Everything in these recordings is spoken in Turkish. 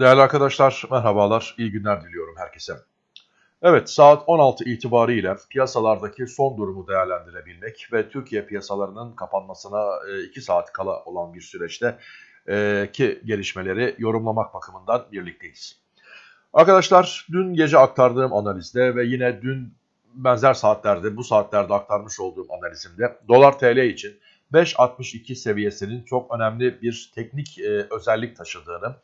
Değerli arkadaşlar merhabalar, iyi günler diliyorum herkese. Evet saat 16 itibariyle piyasalardaki son durumu değerlendirebilmek ve Türkiye piyasalarının kapanmasına 2 saat kala olan bir süreçte e, ki gelişmeleri yorumlamak bakımından birlikteyiz. Arkadaşlar dün gece aktardığım analizde ve yine dün benzer saatlerde bu saatlerde aktarmış olduğum analizimde dolar TL için 5.62 seviyesinin çok önemli bir teknik e, özellik taşıdığını,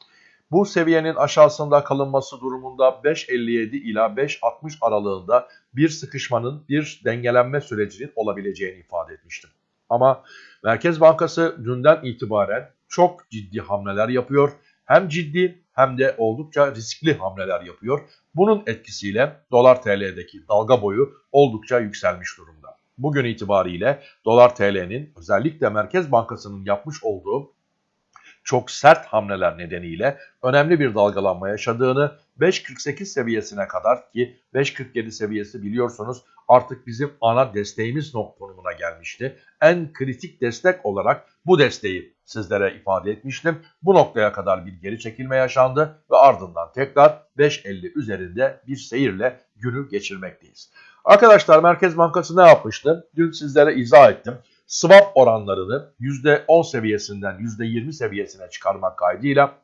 bu seviyenin aşağısında kalınması durumunda 5.57 ila 5.60 aralığında bir sıkışmanın, bir dengelenme sürecinin olabileceğini ifade etmiştim. Ama Merkez Bankası dünden itibaren çok ciddi hamleler yapıyor. Hem ciddi hem de oldukça riskli hamleler yapıyor. Bunun etkisiyle dolar TL'deki dalga boyu oldukça yükselmiş durumda. Bugün itibariyle dolar TL'nin özellikle Merkez Bankası'nın yapmış olduğu çok sert hamleler nedeniyle önemli bir dalgalanma yaşadığını 5.48 seviyesine kadar ki 5.47 seviyesi biliyorsunuz artık bizim ana desteğimiz konumuna gelmişti. En kritik destek olarak bu desteği sizlere ifade etmiştim. Bu noktaya kadar bir geri çekilme yaşandı ve ardından tekrar 5.50 üzerinde bir seyirle günü geçirmekteyiz. Arkadaşlar Merkez Bankası ne yapmıştı? Dün sizlere izah ettim swap oranlarını %10 seviyesinden %20 seviyesine çıkarmak kaydıyla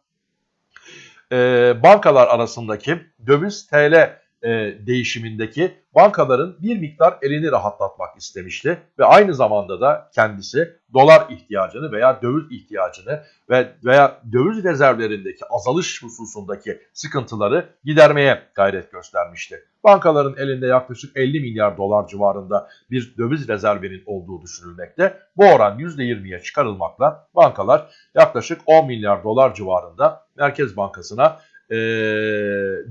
e, bankalar arasındaki döviz TL e, değişimindeki bankaların bir miktar elini rahatlatmak istemişti ve aynı zamanda da kendisi dolar ihtiyacını veya döviz ihtiyacını ve veya döviz rezervlerindeki azalış hususundaki sıkıntıları gidermeye gayret göstermişti. Bankaların elinde yaklaşık 50 milyar dolar civarında bir döviz rezervinin olduğu düşünülmekte. Bu oran %20'ye çıkarılmakla bankalar yaklaşık 10 milyar dolar civarında Merkez Bankası'na e,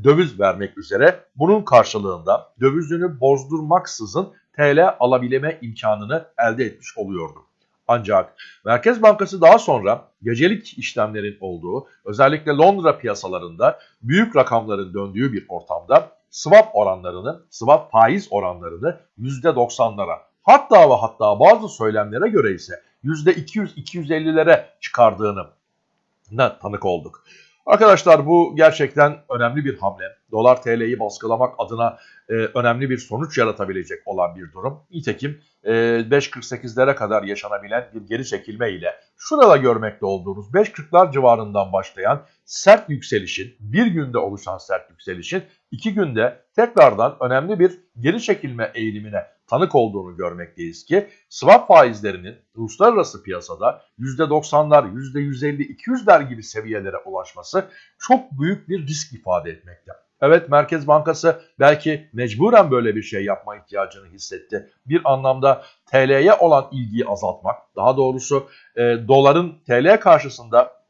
döviz vermek üzere bunun karşılığında dövizini bozdurmaksızın TL alabilme imkanını elde etmiş oluyordu. Ancak Merkez Bankası daha sonra gecelik işlemlerin olduğu özellikle Londra piyasalarında büyük rakamların döndüğü bir ortamda swap oranlarını, swap faiz oranlarını %90'lara hatta ve hatta bazı söylemlere göre ise %200-250'lere çıkardığını tanık olduk. Arkadaşlar bu gerçekten önemli bir hamle. Dolar TL'yi baskılamak adına e, önemli bir sonuç yaratabilecek olan bir durum. Nitekim e, 5.48'lere kadar yaşanabilen bir geri çekilme ile şurada görmekte olduğunuz 5.40'lar civarından başlayan sert yükselişin, bir günde oluşan sert yükselişin iki günde tekrardan önemli bir geri çekilme eğilimine tanık olduğunu görmekteyiz ki swap faizlerinin uluslararası piyasada %90'lar, %150, 200'ler gibi seviyelere ulaşması çok büyük bir risk ifade etmekte. Evet Merkez Bankası belki mecburen böyle bir şey yapma ihtiyacını hissetti. Bir anlamda TL'ye olan ilgiyi azaltmak, daha doğrusu e, doların TL karşısında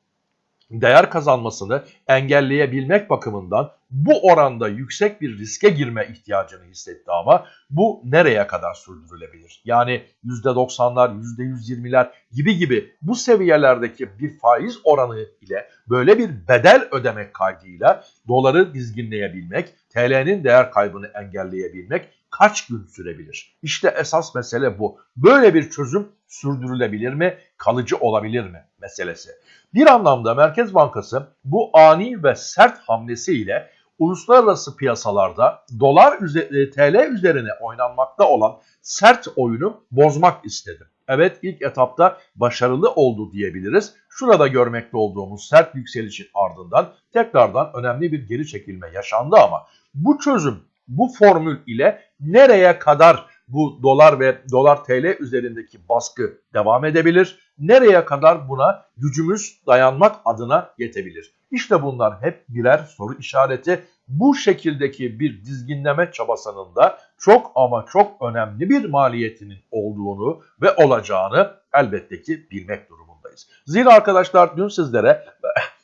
değer kazanmasını engelleyebilmek bakımından bu oranda yüksek bir riske girme ihtiyacını hissetti ama bu nereye kadar sürdürülebilir? Yani %90'lar, %120'ler gibi gibi bu seviyelerdeki bir faiz oranı ile böyle bir bedel ödemek kaydıyla doları dizginleyebilmek, TL'nin değer kaybını engelleyebilmek kaç gün sürebilir? İşte esas mesele bu. Böyle bir çözüm sürdürülebilir mi, kalıcı olabilir mi meselesi. Bir anlamda Merkez Bankası bu ani ve sert hamlesiyle uluslararası piyasalarda dolar üzeri, TL üzerine oynanmakta olan sert oyunu bozmak istedi. Evet ilk etapta başarılı oldu diyebiliriz. Şurada görmekte olduğumuz sert yükselişin ardından tekrardan önemli bir geri çekilme yaşandı ama bu çözüm, bu formül ile nereye kadar bu dolar ve dolar TL üzerindeki baskı devam edebilir? Nereye kadar buna gücümüz dayanmak adına yetebilir? İşte bunlar hep birer soru işareti. Bu şekildeki bir dizginleme çabasının da çok ama çok önemli bir maliyetinin olduğunu ve olacağını elbette ki bilmek durumundayız. Zira arkadaşlar dün sizlere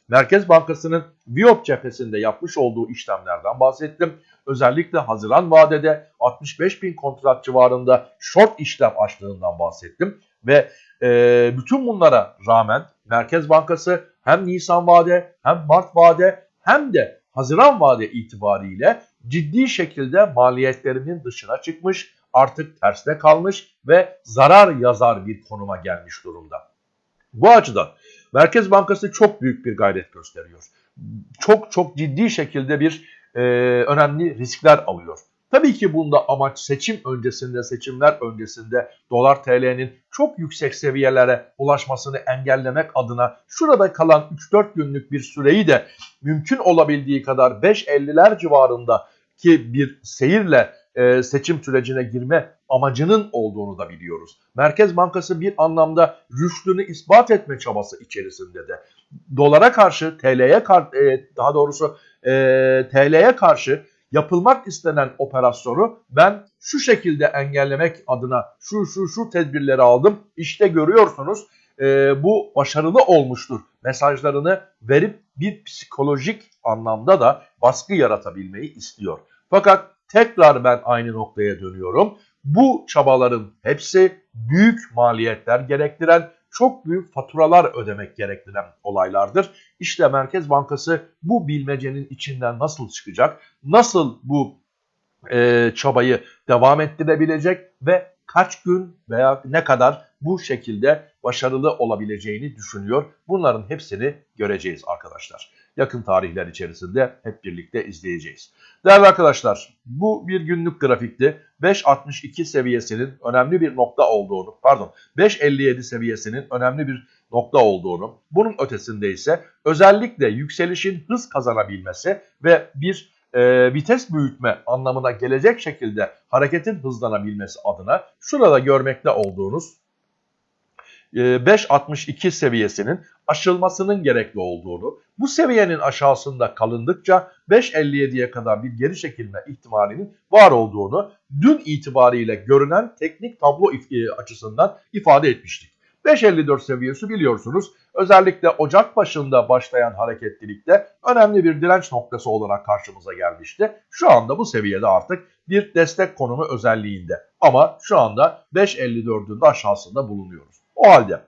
Merkez Bankası'nın Viyop cephesinde yapmış olduğu işlemlerden bahsettim. Özellikle Haziran vadede 65 bin kontrat civarında short işlem açtığından bahsettim. Ve e, bütün bunlara rağmen Merkez Bankası hem Nisan vade hem Mart vade hem de Haziran vade itibariyle ciddi şekilde maliyetlerinin dışına çıkmış, artık terste kalmış ve zarar yazar bir konuma gelmiş durumda. Bu açıdan Merkez Bankası çok büyük bir gayret gösteriyor. Çok çok ciddi şekilde bir e, önemli riskler alıyor. Tabii ki bunda amaç seçim öncesinde, seçimler öncesinde dolar TL'nin çok yüksek seviyelere ulaşmasını engellemek adına şurada kalan 3-4 günlük bir süreyi de mümkün olabildiği kadar 5.50'ler civarında ki bir seyirle e, seçim sürecine girme amacının olduğunu da biliyoruz. Merkez Bankası bir anlamda rüştünü ispat etme çabası içerisinde de. Dolara karşı, TL'ye e, daha doğrusu e, TL'ye karşı yapılmak istenen operasyonu ben şu şekilde engellemek adına şu şu şu tedbirleri aldım. İşte görüyorsunuz bu başarılı olmuştur mesajlarını verip bir psikolojik anlamda da baskı yaratabilmeyi istiyor. Fakat tekrar ben aynı noktaya dönüyorum. Bu çabaların hepsi büyük maliyetler gerektiren, çok büyük faturalar ödemek gerektiren olaylardır. İşte Merkez Bankası bu bilmecenin içinden nasıl çıkacak, nasıl bu e, çabayı devam ettirebilecek ve kaç gün veya ne kadar bu şekilde başarılı olabileceğini düşünüyor. Bunların hepsini göreceğiz arkadaşlar. Yakın tarihler içerisinde hep birlikte izleyeceğiz. Değerli arkadaşlar bu bir günlük grafikti. 5.62 seviyesinin önemli bir nokta olduğunu pardon 5.57 seviyesinin önemli bir nokta olduğunu bunun ötesinde ise özellikle yükselişin hız kazanabilmesi ve bir e, vites büyütme anlamına gelecek şekilde hareketin hızlanabilmesi adına şurada görmekte olduğunuz 5.62 seviyesinin aşılmasının gerekli olduğunu, bu seviyenin aşağısında kalındıkça 5.57'ye kadar bir geri çekilme ihtimalinin var olduğunu dün itibariyle görünen teknik tablo açısından ifade etmiştik. 5.54 seviyesi biliyorsunuz özellikle Ocak başında başlayan hareketlilikte önemli bir direnç noktası olarak karşımıza gelmişti. Şu anda bu seviyede artık bir destek konumu özelliğinde ama şu anda 5.54'ün de aşağısında bulunuyoruz. O halde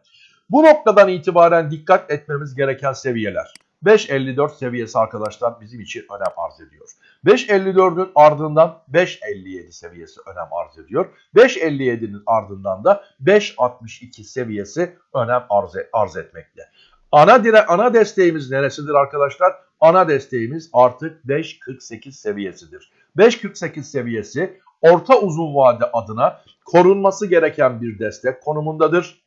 bu noktadan itibaren dikkat etmemiz gereken seviyeler. 5.54 seviyesi arkadaşlar bizim için önem arz ediyor. 5.54'ün ardından 5.57 seviyesi önem arz ediyor. 5.57'nin ardından da 5.62 seviyesi önem arz, arz etmekte. Ana, dire, ana desteğimiz neresidir arkadaşlar? Ana desteğimiz artık 5.48 seviyesidir. 5.48 seviyesi orta uzun vade adına korunması gereken bir destek konumundadır.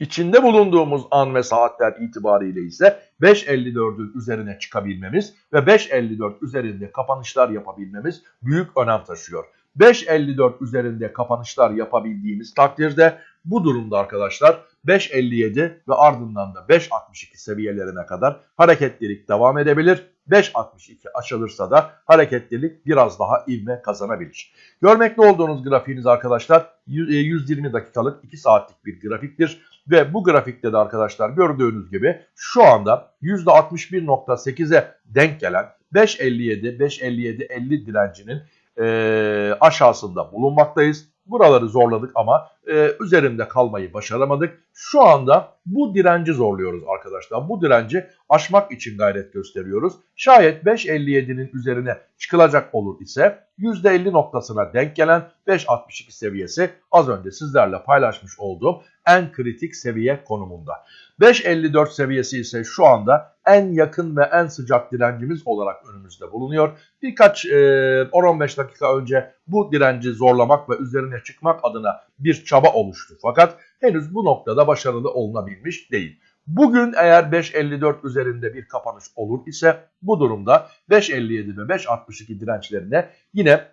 İçinde bulunduğumuz an ve saatler itibariyle ise 5.54'ün üzerine çıkabilmemiz ve 5.54 üzerinde kapanışlar yapabilmemiz büyük önem taşıyor. 5.54 üzerinde kapanışlar yapabildiğimiz takdirde bu durumda arkadaşlar 5.57 ve ardından da 5.62 seviyelerine kadar hareketlilik devam edebilir. 5.62 açılırsa da hareketlilik biraz daha ivme kazanabilir. Görmekte olduğunuz grafiğiniz arkadaşlar 120 dakikalık 2 saatlik bir grafiktir. Ve bu grafikte de arkadaşlar gördüğünüz gibi şu anda %61.8'e denk gelen 5.57, 5.57-50 direncinin e, aşağısında bulunmaktayız. Buraları zorladık ama e, üzerinde kalmayı başaramadık. Şu anda bu direnci zorluyoruz arkadaşlar. Bu direnci aşmak için gayret gösteriyoruz. Şayet 5.57'nin üzerine çıkılacak olur ise %50 noktasına denk gelen 5.62 seviyesi az önce sizlerle paylaşmış olduğum en kritik seviye konumunda. 5.54 seviyesi ise şu anda en yakın ve en sıcak direncimiz olarak önümüzde bulunuyor. Birkaç e, 10-15 dakika önce bu direnci zorlamak ve üzerine çıkmak adına bir çaba oluştu. Fakat henüz bu noktada başarılı olunabilmiş değil. Bugün eğer 5.54 üzerinde bir kapanış olur ise bu durumda 5.57 ve 5.62 dirençlerine yine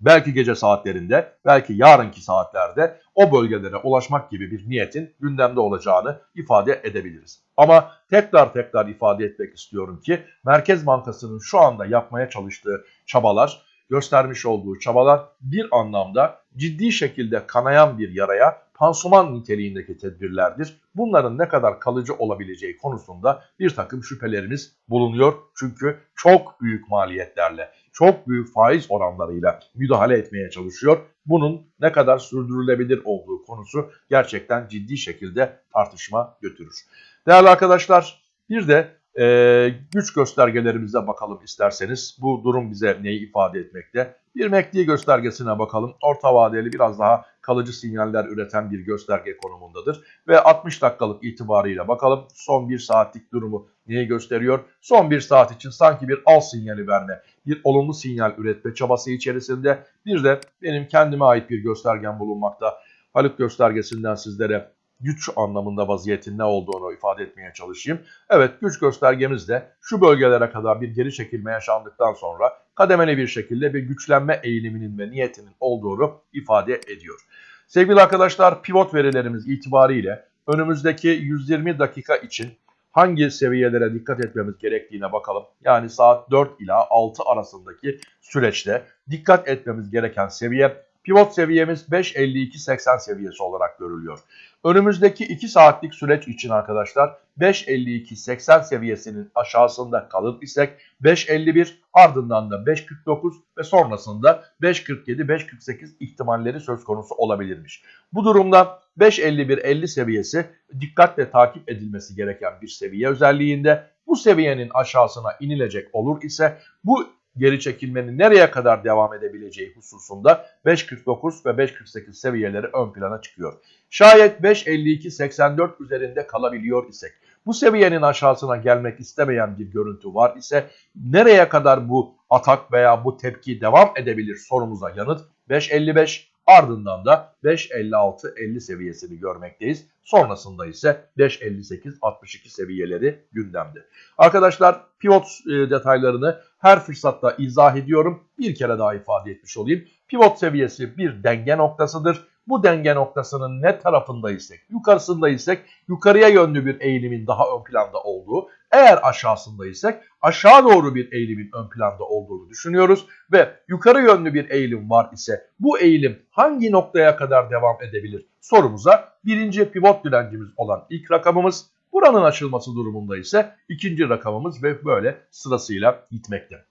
belki gece saatlerinde, belki yarınki saatlerde o bölgelere ulaşmak gibi bir niyetin gündemde olacağını ifade edebiliriz. Ama tekrar tekrar ifade etmek istiyorum ki Merkez Bankası'nın şu anda yapmaya çalıştığı çabalar, göstermiş olduğu çabalar bir anlamda ciddi şekilde kanayan bir yaraya pansuman niteliğindeki tedbirlerdir. Bunların ne kadar kalıcı olabileceği konusunda bir takım şüphelerimiz bulunuyor. Çünkü çok büyük maliyetlerle, çok büyük faiz oranlarıyla müdahale etmeye çalışıyor. Bunun ne kadar sürdürülebilir olduğu konusu gerçekten ciddi şekilde tartışma götürür. Değerli arkadaşlar bir de e, güç göstergelerimize bakalım isterseniz. Bu durum bize neyi ifade etmekte? Bir MACD göstergesine bakalım. Orta vadeli biraz daha kalıcı sinyaller üreten bir gösterge konumundadır. Ve 60 dakikalık itibarıyla bakalım son 1 saatlik durumu neyi gösteriyor? Son 1 saat için sanki bir al sinyali verme, bir olumlu sinyal üretme çabası içerisinde bir de benim kendime ait bir göstergem bulunmakta. Haluk göstergesinden sizlere güç anlamında vaziyetin ne olduğunu ifade etmeye çalışayım. Evet güç göstergemiz de şu bölgelere kadar bir geri çekilme yaşandıktan sonra kademeli bir şekilde bir güçlenme eğiliminin ve niyetinin olduğunu ifade ediyor. Sevgili arkadaşlar pivot verilerimiz itibariyle önümüzdeki 120 dakika için hangi seviyelere dikkat etmemiz gerektiğine bakalım. Yani saat 4 ila 6 arasındaki süreçte dikkat etmemiz gereken seviye pivot seviyemiz 5.52.80 seviyesi olarak görülüyor. Önümüzdeki 2 saatlik süreç için arkadaşlar 5.52.80 seviyesinin aşağısında kalır isek 5.51 ardından da 5.49 ve sonrasında 5.47-5.48 ihtimalleri söz konusu olabilirmiş. Bu durumda 5.51-50 seviyesi dikkatle takip edilmesi gereken bir seviye özelliğinde bu seviyenin aşağısına inilecek olur ise bu geri çekilmenin nereye kadar devam edebileceği hususunda 5.49 ve 5.48 seviyeleri ön plana çıkıyor. Şayet 5.52-84 üzerinde kalabiliyor isek, bu seviyenin aşağısına gelmek istemeyen bir görüntü var ise nereye kadar bu atak veya bu tepki devam edebilir sorumuza yanıt 5.55 ardından da 5.56-50 seviyesini görmekteyiz. Sonrasında ise 5.58-62 seviyeleri gündemde. Arkadaşlar pivot e, detaylarını her fırsatta izah ediyorum. Bir kere daha ifade etmiş olayım. Pivot seviyesi bir denge noktasıdır. Bu denge noktasının ne tarafındaysek, yukarısındaysak yukarıya yönlü bir eğilimin daha ön planda olduğu, eğer aşağısındaysak aşağı doğru bir eğilimin ön planda olduğunu düşünüyoruz ve yukarı yönlü bir eğilim var ise bu eğilim hangi noktaya kadar devam edebilir sorumuza birinci pivot direncimiz olan ilk rakamımız buranın açılması durumunda ise ikinci rakamımız ve böyle sırasıyla gitmekte.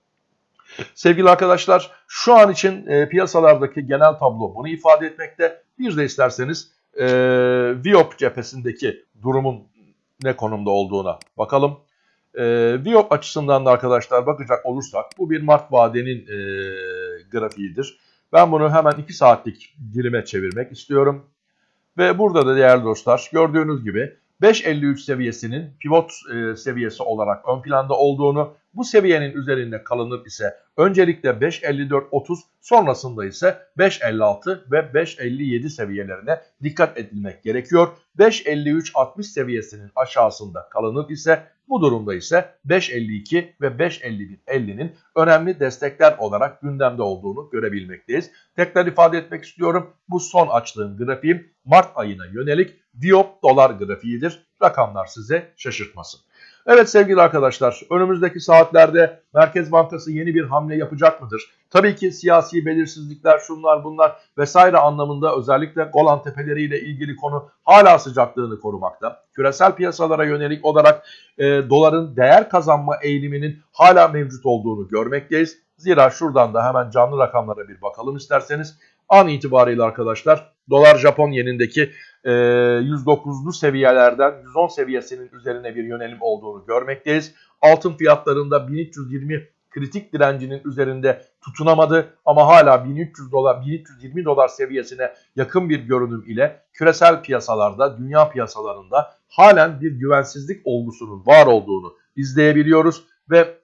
Sevgili arkadaşlar şu an için e, piyasalardaki genel tablo bunu ifade etmekte. Bir de isterseniz e, Viop cephesindeki durumun ne konumda olduğuna bakalım. E, Viop açısından da arkadaşlar bakacak olursak bu bir Mart vadenin e, grafiğidir. Ben bunu hemen 2 saatlik dilime çevirmek istiyorum. Ve burada da değerli dostlar gördüğünüz gibi 5.53 seviyesinin pivot e, seviyesi olarak ön planda olduğunu, bu seviyenin üzerinde kalınır ise öncelikle 5.54.30 sonrasında ise 5.56 ve 5.57 seviyelerine dikkat edilmek gerekiyor. 5.53.60 seviyesinin aşağısında kalınır ise bu durumda ise 5.52 ve 5.51.50'nin önemli destekler olarak gündemde olduğunu görebilmekteyiz. Tekrar ifade etmek istiyorum. Bu son açtığım grafiğim Mart ayına yönelik Diop dolar grafiğidir. Rakamlar size şaşırtmasın. Evet sevgili arkadaşlar önümüzdeki saatlerde Merkez Bankası yeni bir hamle yapacak mıdır? Tabii ki siyasi belirsizlikler şunlar bunlar vesaire anlamında özellikle Golan Tepeleri ile ilgili konu hala sıcaklığını korumakta. Küresel piyasalara yönelik olarak e, doların değer kazanma eğiliminin hala mevcut olduğunu görmekteyiz. Zira şuradan da hemen canlı rakamlara bir bakalım isterseniz. An itibariyle arkadaşlar dolar Japon yenindeki 109'lu e, seviyelerden 110 seviyesinin üzerine bir yönelim olduğunu görmekteyiz. Altın fiyatlarında 1320 kritik direncinin üzerinde tutunamadı ama hala 1300 dolar 1320 dolar seviyesine yakın bir görünüm ile küresel piyasalarda, dünya piyasalarında halen bir güvensizlik olgusunun var olduğunu izleyebiliyoruz ve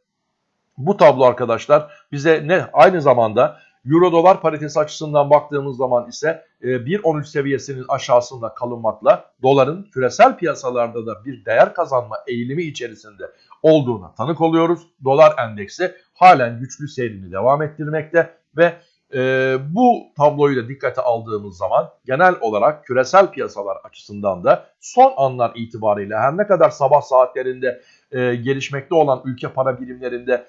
bu tablo arkadaşlar bize ne aynı zamanda Euro dolar paritesi açısından baktığımız zaman ise 1.13 e, seviyesinin aşağısında kalınmakla doların küresel piyasalarda da bir değer kazanma eğilimi içerisinde olduğuna tanık oluyoruz. Dolar endeksi halen güçlü seyrini devam ettirmekte ve e, bu tabloyu da dikkate aldığımız zaman genel olarak küresel piyasalar açısından da son anlar itibariyle her ne kadar sabah saatlerinde e, gelişmekte olan ülke para birimlerinde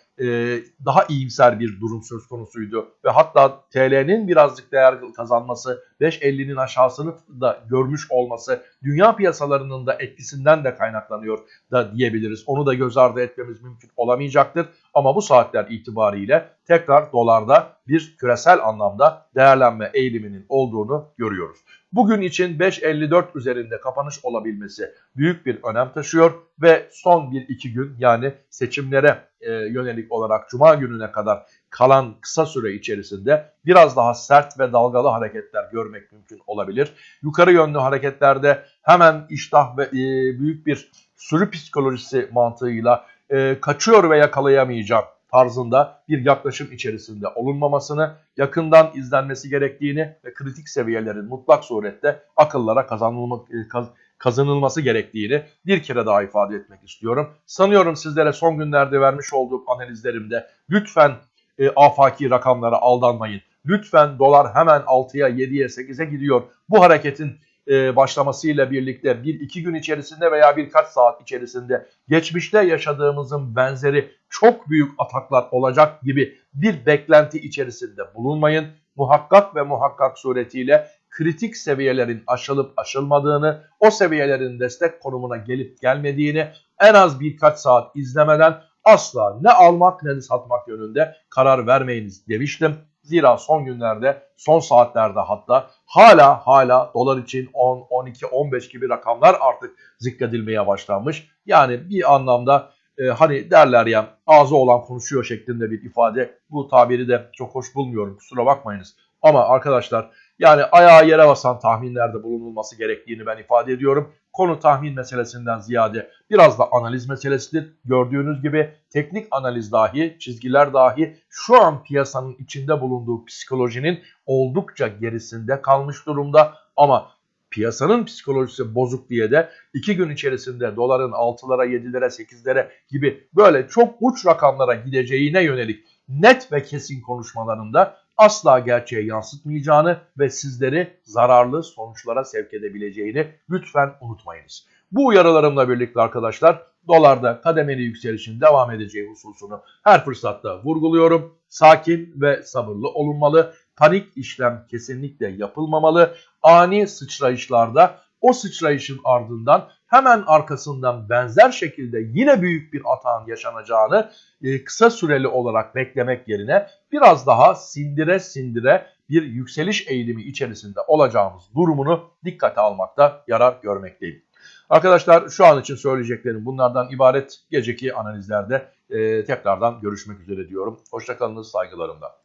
daha iyimser bir durum söz konusuydu. Ve hatta TL'nin birazcık değer kazanması, 5.50'nin aşağısını da görmüş olması dünya piyasalarının da etkisinden de kaynaklanıyor da diyebiliriz. Onu da göz ardı etmemiz mümkün olamayacaktır. Ama bu saatler itibariyle tekrar dolarda bir küresel anlamda değerlenme eğiliminin olduğunu görüyoruz. Bugün için 5.54 üzerinde kapanış olabilmesi büyük bir önem taşıyor ve son 1-2 gün yani seçimlere e, yönelik olarak Cuma gününe kadar kalan kısa süre içerisinde biraz daha sert ve dalgalı hareketler görmek mümkün olabilir. Yukarı yönlü hareketlerde hemen iştah ve e, büyük bir sürü psikolojisi mantığıyla e, kaçıyor ve yakalayamayacağım tarzında bir yaklaşım içerisinde olunmamasını, yakından izlenmesi gerektiğini ve kritik seviyelerin mutlak surette akıllara kazanılma, e, kaz, kazanılması gerektiğini bir kere daha ifade etmek istiyorum. Sanıyorum sizlere son günlerde vermiş olduğum analizlerimde lütfen e, afaki rakamlara aldanmayın. Lütfen dolar hemen 6'ya, 7'ye, 8'e gidiyor. Bu hareketin e, başlamasıyla birlikte 1-2 gün içerisinde veya birkaç saat içerisinde geçmişte yaşadığımızın benzeri çok büyük ataklar olacak gibi bir beklenti içerisinde bulunmayın. Muhakkak ve muhakkak suretiyle kritik seviyelerin aşılıp aşılmadığını, o seviyelerin destek konumuna gelip gelmediğini en az birkaç saat izlemeden asla ne almak ne de satmak yönünde karar vermeyiniz demiştim. Zira son günlerde, son saatlerde hatta hala hala dolar için 10, 12, 15 gibi rakamlar artık zikredilmeye başlanmış. Yani bir anlamda e, hani derler ya ağzı olan konuşuyor şeklinde bir ifade. Bu tabiri de çok hoş bulmuyorum kusura bakmayınız. Ama arkadaşlar yani ayağa yere basan tahminlerde bulunulması gerektiğini ben ifade ediyorum. Konu tahmin meselesinden ziyade biraz da analiz meselesidir. Gördüğünüz gibi teknik analiz dahi, çizgiler dahi şu an piyasanın içinde bulunduğu psikolojinin oldukça gerisinde kalmış durumda. Ama piyasanın psikolojisi bozuk diye de iki gün içerisinde doların 6'lara, 7'lere, 8'lere gibi böyle çok uç rakamlara gideceğine yönelik net ve kesin konuşmalarında asla gerçeğe yansıtmayacağını ve sizleri zararlı sonuçlara sevk edebileceğini lütfen unutmayınız. Bu uyarılarımla birlikte arkadaşlar dolarda kademeli yükselişin devam edeceği hususunu her fırsatta vurguluyorum. Sakin ve sabırlı olunmalı. Panik işlem kesinlikle yapılmamalı. Ani sıçrayışlarda o sıçrayışın ardından hemen arkasından benzer şekilde yine büyük bir atağın yaşanacağını e, kısa süreli olarak beklemek yerine biraz daha sindire sindire bir yükseliş eğilimi içerisinde olacağımız durumunu dikkate almakta yarar görmekteyim. Arkadaşlar şu an için söyleyeceklerim bunlardan ibaret. Geceki analizlerde e, tekrardan görüşmek üzere diyorum. Hoşçakalınız saygılarımla.